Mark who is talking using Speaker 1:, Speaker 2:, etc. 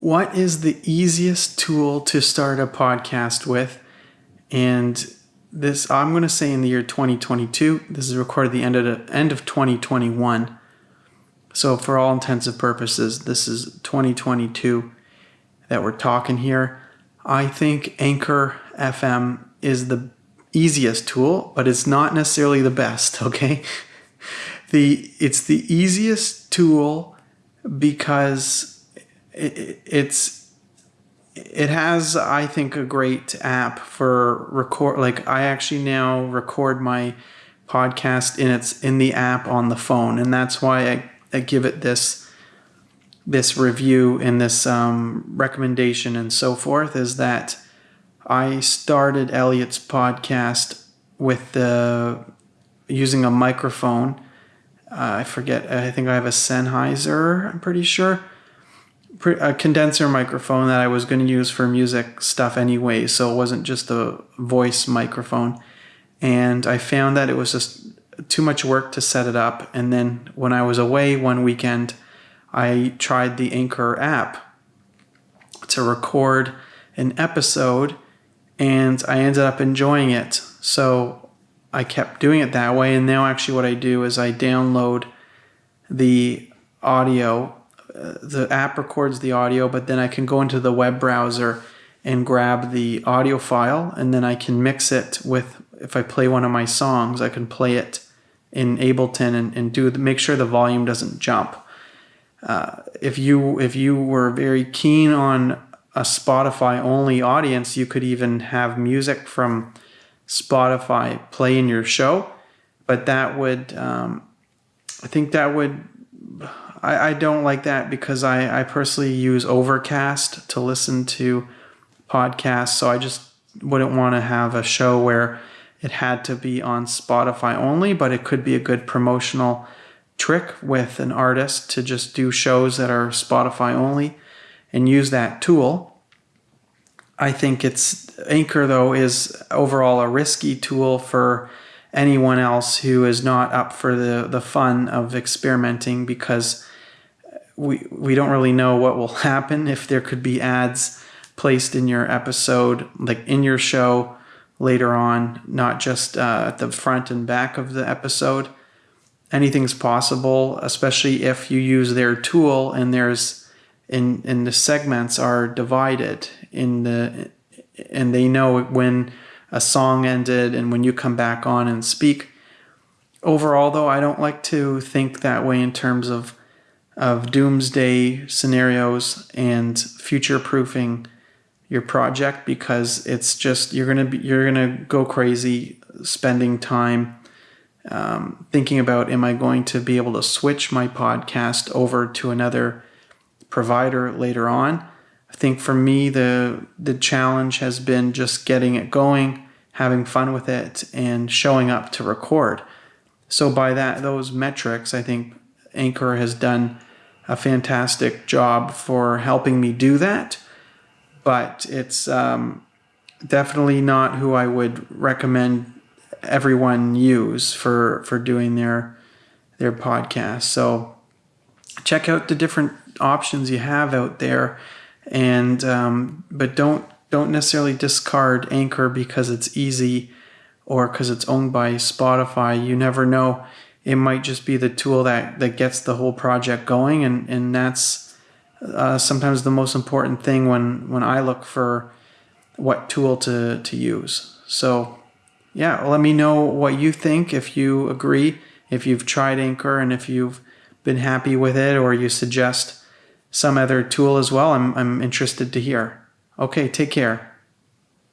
Speaker 1: What is the easiest tool to start a podcast with? And this, I'm going to say in the year 2022. This is recorded the end of the end of 2021. So for all intents and purposes, this is 2022 that we're talking here. I think Anchor FM is the easiest tool, but it's not necessarily the best, okay? The it's the easiest tool because it, it's it has I think a great app for record like I actually now record my podcast in its in the app on the phone and that's why I, I give it this this review and this um, recommendation and so forth is that I started Elliot's podcast with the using a microphone. Uh, I forget. I think I have a Sennheiser. I'm pretty sure a condenser microphone that I was going to use for music stuff anyway, so it wasn't just a voice microphone. And I found that it was just too much work to set it up. And then when I was away one weekend, I tried the Anchor app to record an episode, and I ended up enjoying it. So I kept doing it that way. And now, actually, what I do is I download the audio the app records the audio, but then I can go into the web browser and grab the audio file, and then I can mix it with. If I play one of my songs, I can play it in Ableton and, and do make sure the volume doesn't jump. Uh, if you if you were very keen on a Spotify only audience, you could even have music from Spotify play in your show, but that would um, I think that would I, I don't like that because I, I personally use Overcast to listen to podcasts. So I just wouldn't want to have a show where it had to be on Spotify only, but it could be a good promotional trick with an artist to just do shows that are Spotify only and use that tool. I think it's Anchor though is overall a risky tool for anyone else who is not up for the the fun of experimenting because we we don't really know what will happen. If there could be ads placed in your episode like in your show later on not just uh, at the front and back of the episode anything's possible especially if you use their tool and there's in in the segments are divided in the and they know when a song ended and when you come back on and speak overall though i don't like to think that way in terms of of doomsday scenarios and future proofing your project because it's just you're gonna be you're gonna go crazy spending time um, thinking about am I going to be able to switch my podcast over to another provider later on. Think for me the the challenge has been just getting it going, having fun with it, and showing up to record. So by that those metrics, I think Anchor has done a fantastic job for helping me do that. But it's um, definitely not who I would recommend everyone use for for doing their their podcast. So check out the different options you have out there, and um, but don't don't necessarily discard Anchor because it's easy or because it's owned by Spotify. You never know. It might just be the tool that that gets the whole project going. And and that's uh, sometimes the most important thing when when I look for what tool to to use. So yeah let me know what you think if you agree if you've tried Anchor and if you've been happy with it or you suggest some other tool as well I'm, I'm interested to hear. Okay take care